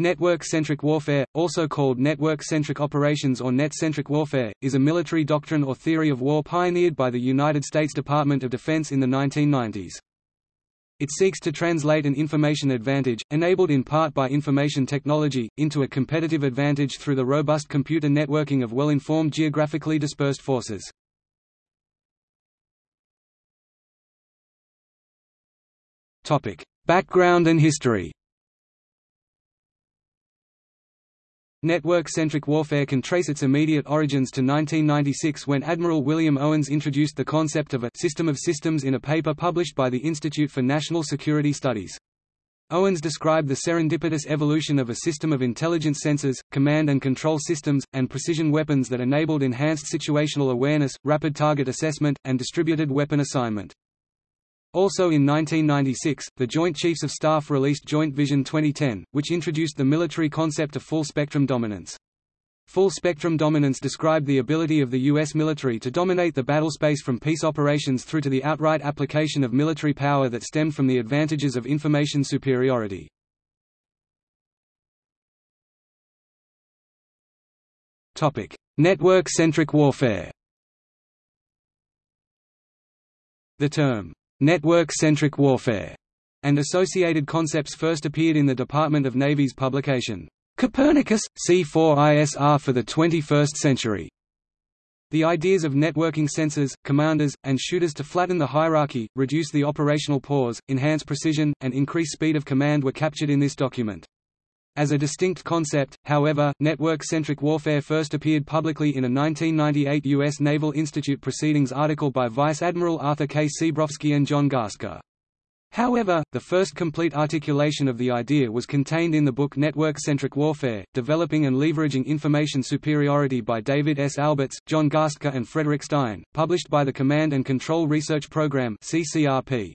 Network-centric warfare, also called network-centric operations or net-centric warfare, is a military doctrine or theory of war pioneered by the United States Department of Defense in the 1990s. It seeks to translate an information advantage, enabled in part by information technology, into a competitive advantage through the robust computer networking of well-informed geographically dispersed forces. Background and history Network-centric warfare can trace its immediate origins to 1996 when Admiral William Owens introduced the concept of a «system of systems» in a paper published by the Institute for National Security Studies. Owens described the serendipitous evolution of a system of intelligence sensors, command and control systems, and precision weapons that enabled enhanced situational awareness, rapid target assessment, and distributed weapon assignment. Also in 1996, the Joint Chiefs of Staff released Joint Vision 2010, which introduced the military concept of full-spectrum dominance. Full-spectrum dominance described the ability of the U.S. military to dominate the battlespace from peace operations through to the outright application of military power that stemmed from the advantages of information superiority. Network-centric warfare The term, network-centric warfare, and associated concepts first appeared in the Department of Navy's publication, Copernicus, C4ISR for the 21st Century. The ideas of networking sensors, commanders, and shooters to flatten the hierarchy, reduce the operational pause, enhance precision, and increase speed of command were captured in this document. As a distinct concept, however, network-centric warfare first appeared publicly in a 1998 U.S. Naval Institute Proceedings article by Vice Admiral Arthur K. Cebrowski and John Garstka. However, the first complete articulation of the idea was contained in the book Network-Centric Warfare, Developing and Leveraging Information Superiority by David S. Alberts, John Garstka and Frederick Stein, published by the Command and Control Research Program CCRP.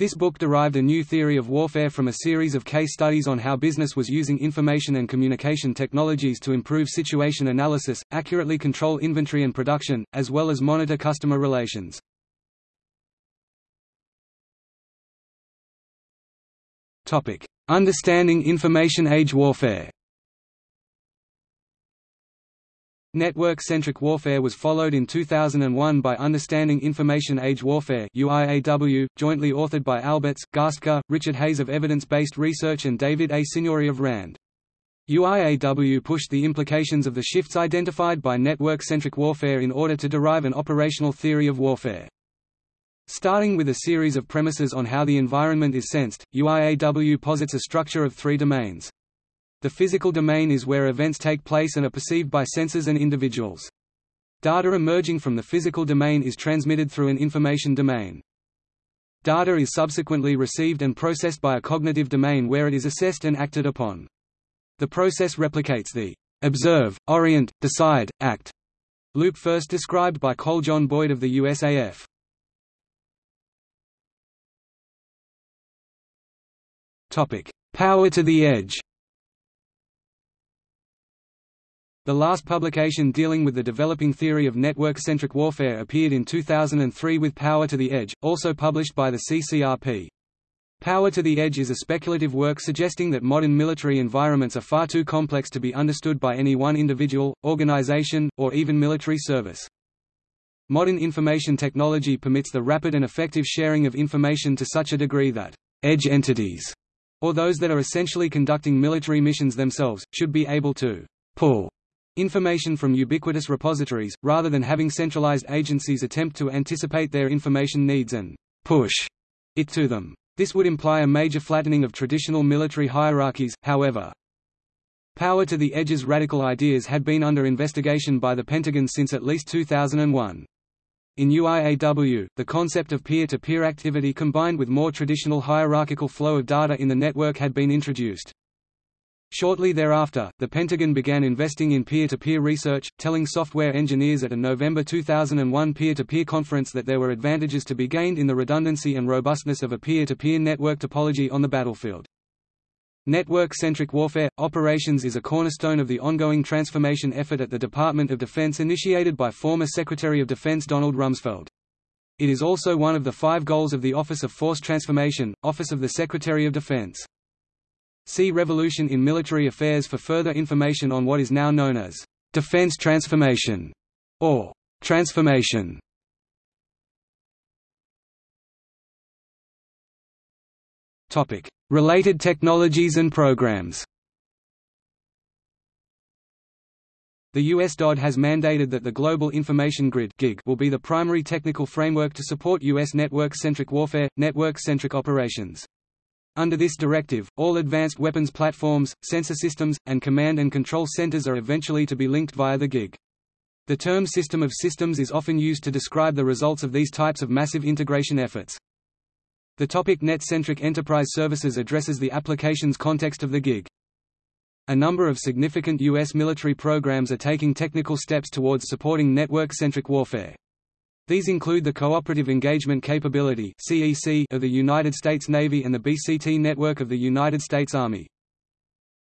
This book derived a new theory of warfare from a series of case studies on how business was using information and communication technologies to improve situation analysis, accurately control inventory and production, as well as monitor customer relations. Understanding information age warfare Network-centric warfare was followed in 2001 by Understanding Information Age Warfare UIAW, jointly authored by Alberts, Garstka, Richard Hayes of Evidence-Based Research and David A. Signori of RAND. UIAW pushed the implications of the shifts identified by network-centric warfare in order to derive an operational theory of warfare. Starting with a series of premises on how the environment is sensed, UIAW posits a structure of three domains. The physical domain is where events take place and are perceived by sensors and individuals. Data emerging from the physical domain is transmitted through an information domain. Data is subsequently received and processed by a cognitive domain where it is assessed and acted upon. The process replicates the observe, orient, decide, act loop first described by Cole John Boyd of the USAF. Topic: Power to the edge The last publication dealing with the developing theory of network-centric warfare appeared in 2003 with Power to the Edge, also published by the CCRP. Power to the Edge is a speculative work suggesting that modern military environments are far too complex to be understood by any one individual, organization, or even military service. Modern information technology permits the rapid and effective sharing of information to such a degree that edge entities, or those that are essentially conducting military missions themselves, should be able to pull information from ubiquitous repositories, rather than having centralized agencies attempt to anticipate their information needs and push it to them. This would imply a major flattening of traditional military hierarchies, however. Power to the edge's radical ideas had been under investigation by the Pentagon since at least 2001. In UIAW, the concept of peer-to-peer -peer activity combined with more traditional hierarchical flow of data in the network had been introduced. Shortly thereafter, the Pentagon began investing in peer-to-peer -peer research, telling software engineers at a November 2001 peer-to-peer -peer conference that there were advantages to be gained in the redundancy and robustness of a peer-to-peer -peer network topology on the battlefield. Network-centric warfare operations is a cornerstone of the ongoing transformation effort at the Department of Defense initiated by former Secretary of Defense Donald Rumsfeld. It is also one of the five goals of the Office of Force Transformation, Office of the Secretary of Defense. See Revolution in Military Affairs for further information on what is now known as defense transformation or transformation. Topic: Related technologies and programs. The US DoD has mandated that the Global Information Grid will be the primary technical framework to support U.S. network-centric warfare, network-centric operations. Under this directive, all advanced weapons platforms, sensor systems, and command and control centers are eventually to be linked via the GIG. The term system of systems is often used to describe the results of these types of massive integration efforts. The topic net-centric enterprise services addresses the applications context of the GIG. A number of significant U.S. military programs are taking technical steps towards supporting network-centric warfare. These include the Cooperative Engagement Capability of the United States Navy and the BCT network of the United States Army.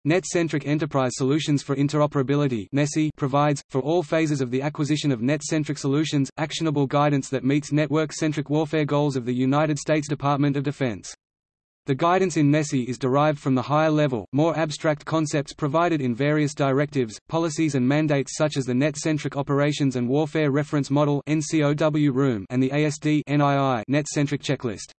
Net-centric Enterprise Solutions for Interoperability provides, for all phases of the acquisition of net-centric solutions, actionable guidance that meets network-centric warfare goals of the United States Department of Defense. The guidance in NESI is derived from the higher-level, more abstract concepts provided in various directives, policies and mandates such as the Net-Centric Operations and Warfare Reference Model and the ASD (NII) Net-Centric Checklist.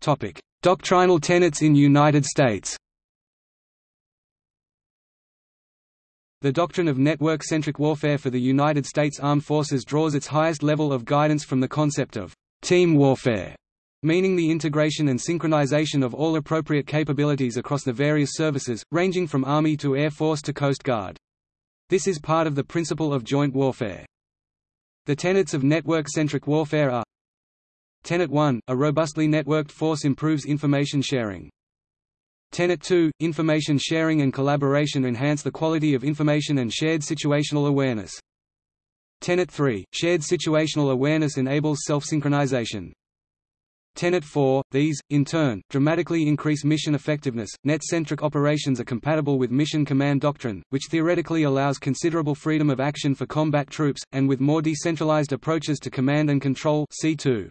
Topic: Doctrinal tenets in United States. The doctrine of network-centric warfare for the United States Armed Forces draws its highest level of guidance from the concept of team warfare, meaning the integration and synchronization of all appropriate capabilities across the various services, ranging from Army to Air Force to Coast Guard. This is part of the principle of joint warfare. The tenets of network-centric warfare are Tenet 1 – A robustly networked force improves information sharing. Tenet 2 – Information sharing and collaboration enhance the quality of information and shared situational awareness. Tenet 3 – Shared situational awareness enables self-synchronization. Tenet 4 – These, in turn, dramatically increase mission effectiveness. Net-centric operations are compatible with Mission Command Doctrine, which theoretically allows considerable freedom of action for combat troops, and with more decentralized approaches to command and control C2.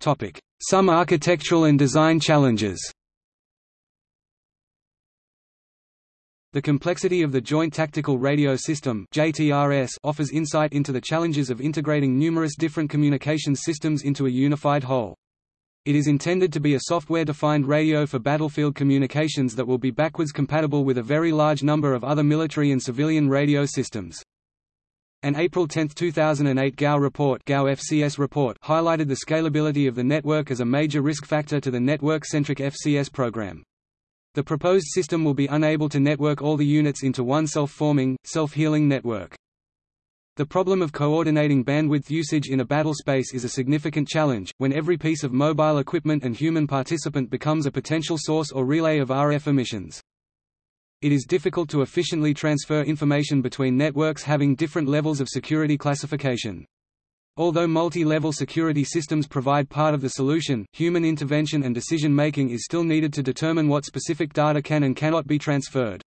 Topic: Some architectural and design challenges. The complexity of the Joint Tactical Radio System (JTRS) offers insight into the challenges of integrating numerous different communications systems into a unified whole. It is intended to be a software-defined radio for battlefield communications that will be backwards compatible with a very large number of other military and civilian radio systems. An April 10, 2008 GAO report, GAO FCS report highlighted the scalability of the network as a major risk factor to the network-centric FCS program. The proposed system will be unable to network all the units into one self-forming, self-healing network. The problem of coordinating bandwidth usage in a battle space is a significant challenge, when every piece of mobile equipment and human participant becomes a potential source or relay of RF emissions. It is difficult to efficiently transfer information between networks having different levels of security classification. Although multi-level security systems provide part of the solution, human intervention and decision-making is still needed to determine what specific data can and cannot be transferred.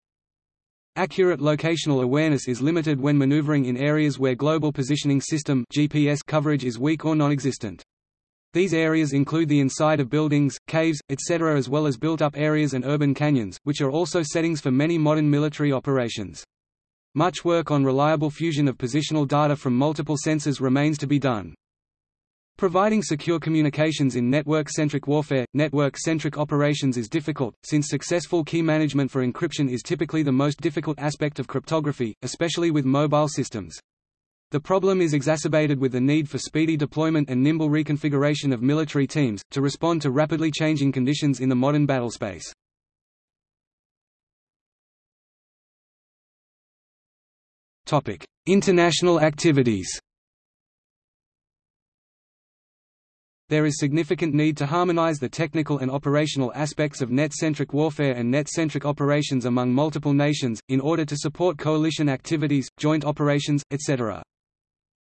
Accurate locational awareness is limited when maneuvering in areas where Global Positioning System GPS coverage is weak or non-existent. These areas include the inside of buildings, caves, etc. as well as built-up areas and urban canyons, which are also settings for many modern military operations. Much work on reliable fusion of positional data from multiple sensors remains to be done. Providing secure communications in network-centric warfare, network-centric operations is difficult, since successful key management for encryption is typically the most difficult aspect of cryptography, especially with mobile systems. The problem is exacerbated with the need for speedy deployment and nimble reconfiguration of military teams, to respond to rapidly changing conditions in the modern battlespace. International activities There is significant need to harmonize the technical and operational aspects of net-centric warfare and net-centric operations among multiple nations, in order to support coalition activities, joint operations, etc.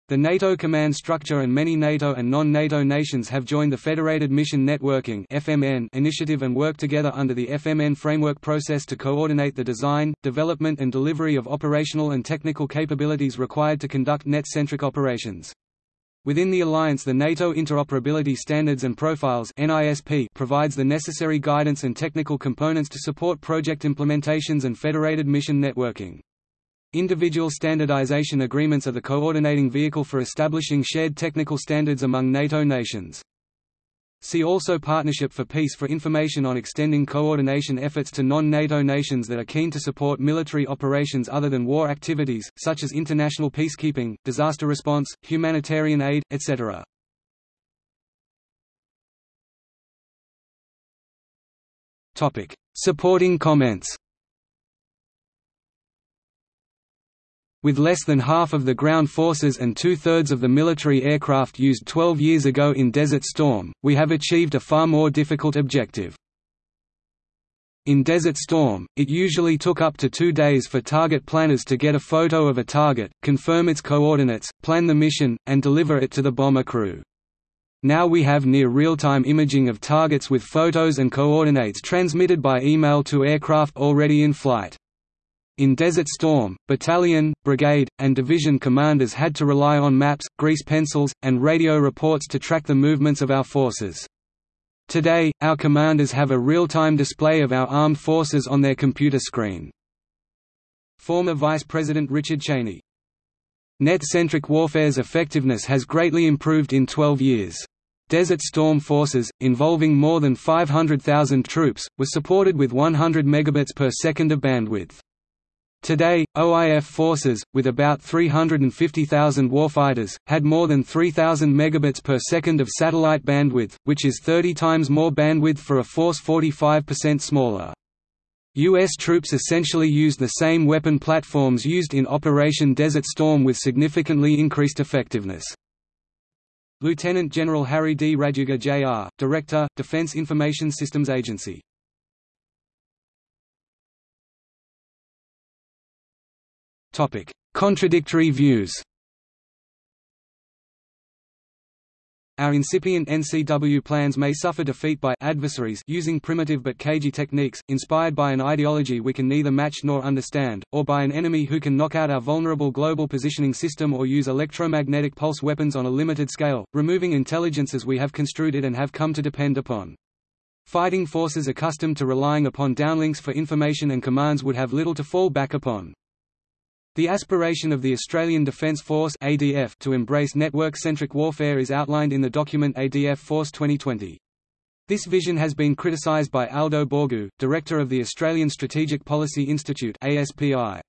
The NATO command structure and many NATO and non-NATO nations have joined the Federated Mission Networking (FMN) initiative and work together under the FMN framework process to coordinate the design, development and delivery of operational and technical capabilities required to conduct net-centric operations. Within the alliance the NATO Interoperability Standards and Profiles NISP provides the necessary guidance and technical components to support project implementations and federated mission networking. Individual standardization agreements are the coordinating vehicle for establishing shared technical standards among NATO nations. See also Partnership for Peace for information on extending coordination efforts to non-NATO nations that are keen to support military operations other than war activities, such as international peacekeeping, disaster response, humanitarian aid, etc. Supporting comments With less than half of the ground forces and two-thirds of the military aircraft used 12 years ago in Desert Storm, we have achieved a far more difficult objective. In Desert Storm, it usually took up to two days for target planners to get a photo of a target, confirm its coordinates, plan the mission, and deliver it to the bomber crew. Now we have near real-time imaging of targets with photos and coordinates transmitted by email to aircraft already in flight. In Desert Storm, battalion, brigade, and division commanders had to rely on maps, grease pencils, and radio reports to track the movements of our forces. Today, our commanders have a real-time display of our armed forces on their computer screen. Former Vice President Richard Cheney Net-centric warfare's effectiveness has greatly improved in 12 years. Desert Storm forces, involving more than 500,000 troops, were supported with 100 megabits per second of bandwidth. Today, OIF forces, with about 350,000 warfighters, had more than 3,000 megabits per second of satellite bandwidth, which is 30 times more bandwidth for a force 45% smaller. U.S. troops essentially used the same weapon platforms used in Operation Desert Storm with significantly increased effectiveness. Lieutenant General Harry D. Raduege Jr., Director, Defense Information Systems Agency Contradictory views Our incipient NCW plans may suffer defeat by adversaries using primitive but cagey techniques, inspired by an ideology we can neither match nor understand, or by an enemy who can knock out our vulnerable global positioning system or use electromagnetic pulse weapons on a limited scale, removing intelligence as we have construed it and have come to depend upon. Fighting forces accustomed to relying upon downlinks for information and commands would have little to fall back upon. The aspiration of the Australian Defence Force ADF to embrace network-centric warfare is outlined in the document ADF Force 2020. This vision has been criticised by Aldo Borgu, director of the Australian Strategic Policy Institute ASPI.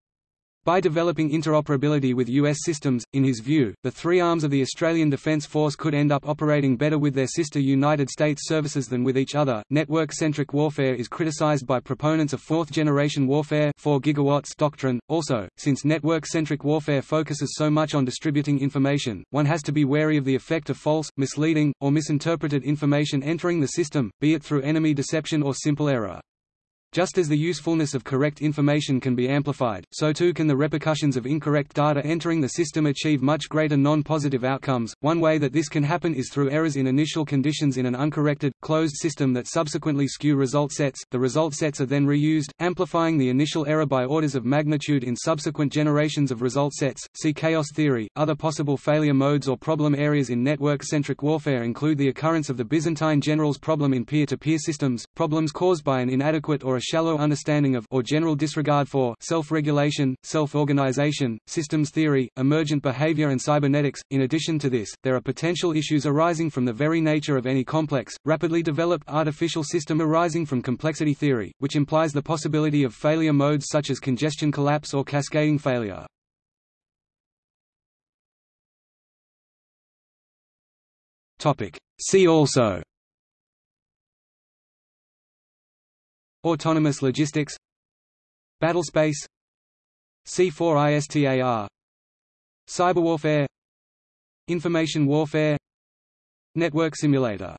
By developing interoperability with U.S. systems, in his view, the three arms of the Australian Defence Force could end up operating better with their sister United States services than with each other. Network centric warfare is criticized by proponents of fourth generation warfare 4 gigawatts doctrine. Also, since network centric warfare focuses so much on distributing information, one has to be wary of the effect of false, misleading, or misinterpreted information entering the system, be it through enemy deception or simple error. Just as the usefulness of correct information can be amplified, so too can the repercussions of incorrect data entering the system achieve much greater non-positive outcomes. One way that this can happen is through errors in initial conditions in an uncorrected, closed system that subsequently skew result sets. The result sets are then reused, amplifying the initial error by orders of magnitude in subsequent generations of result sets. See chaos theory. Other possible failure modes or problem areas in network-centric warfare include the occurrence of the Byzantine generals problem in peer-to-peer -peer systems, problems caused by an inadequate or a shallow understanding of or general disregard for self-regulation, self-organization, systems theory, emergent behavior and cybernetics. In addition to this, there are potential issues arising from the very nature of any complex, rapidly developed artificial system arising from complexity theory, which implies the possibility of failure modes such as congestion collapse or cascading failure. Topic. See also Autonomous logistics. Battlespace C4ISTAR Cyberwarfare Information warfare. Network simulator